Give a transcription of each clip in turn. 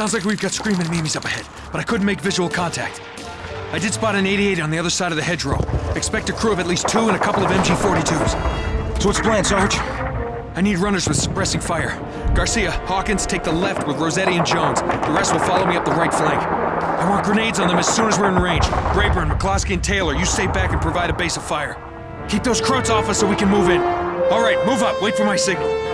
Sounds like we've got screaming Mimis up ahead, but I couldn't make visual contact. I did spot an 88 on the other side of the hedgerow. Expect a crew of at least two and a couple of MG-42s. So what's plan, Sarge? I need runners with suppressing fire. Garcia, Hawkins, take the left with Rossetti and Jones. The rest will follow me up the right flank. I want grenades on them as soon as we're in range. Rayburn, McCloskey, and Taylor, you stay back and provide a base of fire. Keep those Krauts off us so we can move in. All right, move up. Wait for my signal.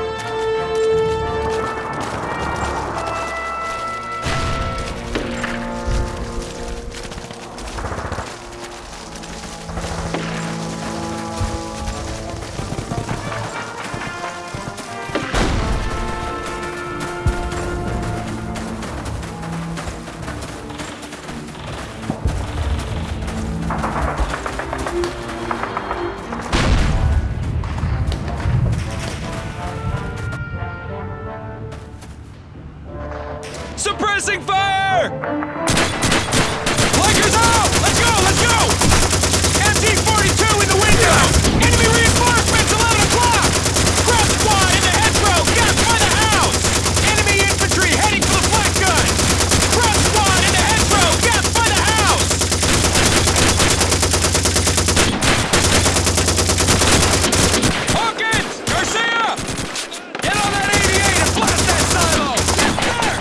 Suppressing fire! Flankers out! Let's go, let's go! MG-42 in the window! Enemy reinforcements, 11 o'clock! Front squad in the hedgerow, gas by the house! Enemy infantry heading for the flank gun! Front squad in the hedgerow, gas by the house! Hawkins! Garcia! Get on that 88 and blast that silo! Yes, sir!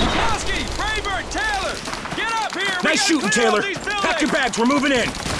McCloskey, Rayburn, Taylor! Get up here! We Nice gotta Taylor. Pack your bags, we're moving in.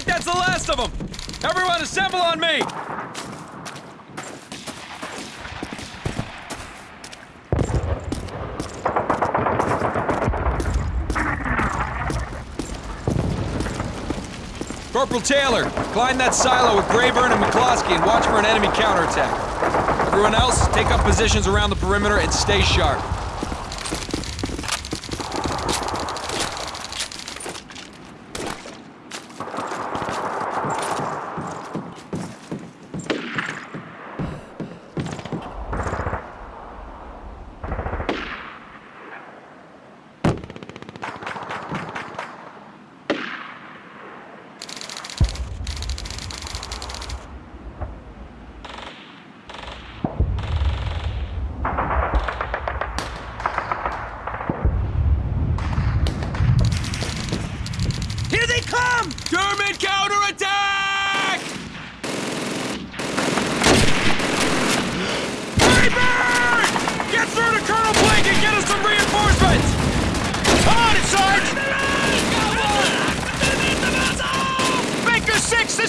think that's the last of them! Everyone assemble on me! Corporal Taylor, climb that silo with Rayburn and McCloskey and watch for an enemy counterattack. Everyone else, take up positions around the perimeter and stay sharp.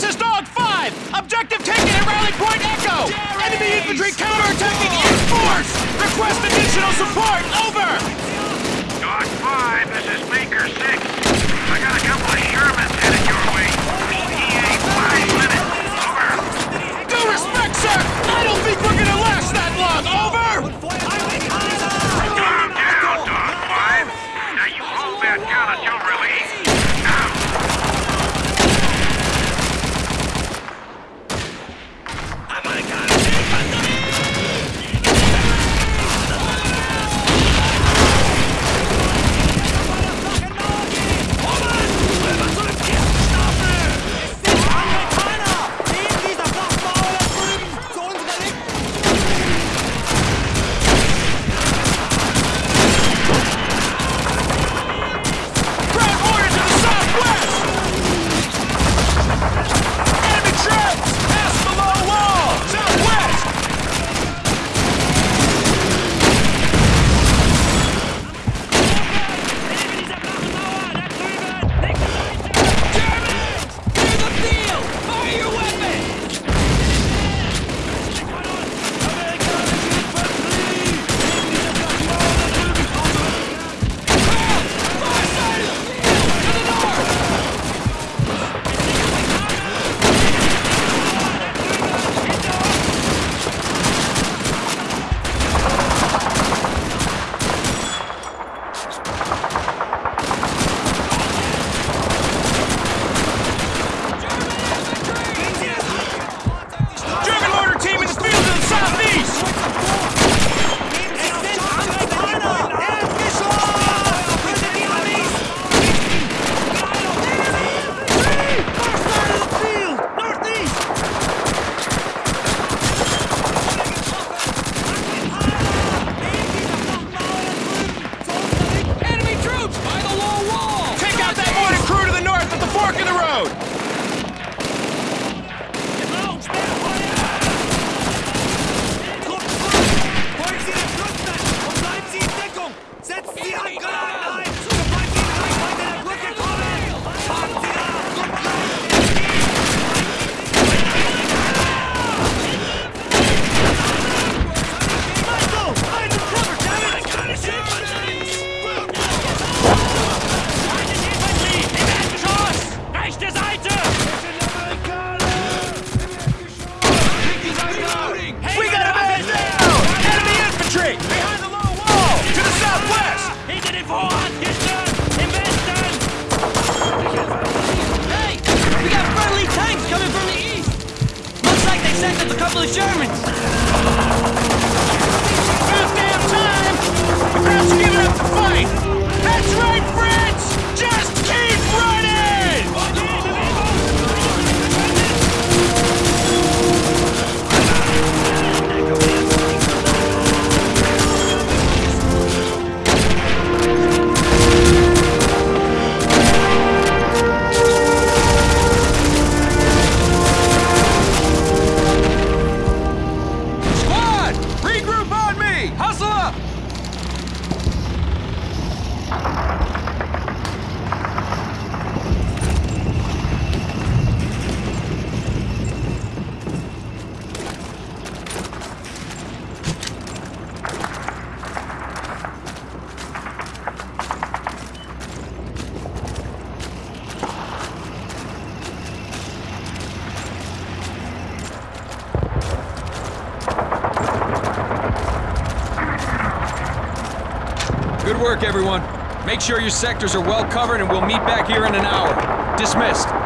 This is Dog 5! Objective taken at Rally Point Echo! Jerry. Enemy infantry counterattacking in force! Request additional support! Over! Dog 5, this is Maker 6. I got a couple of Shermans headed your way. ETA 5 minutes. Over. Due respect, sir! I don't think we're gonna last that long. Over! Vorrat gestern! Im Westen! Hey! We got friendly tanks coming from the east! Looks like they sent us a couple of Shermans! Damn time! The giving up the fight! That's right, Fritz! Make sure your sectors are well covered and we'll meet back here in an hour. Dismissed.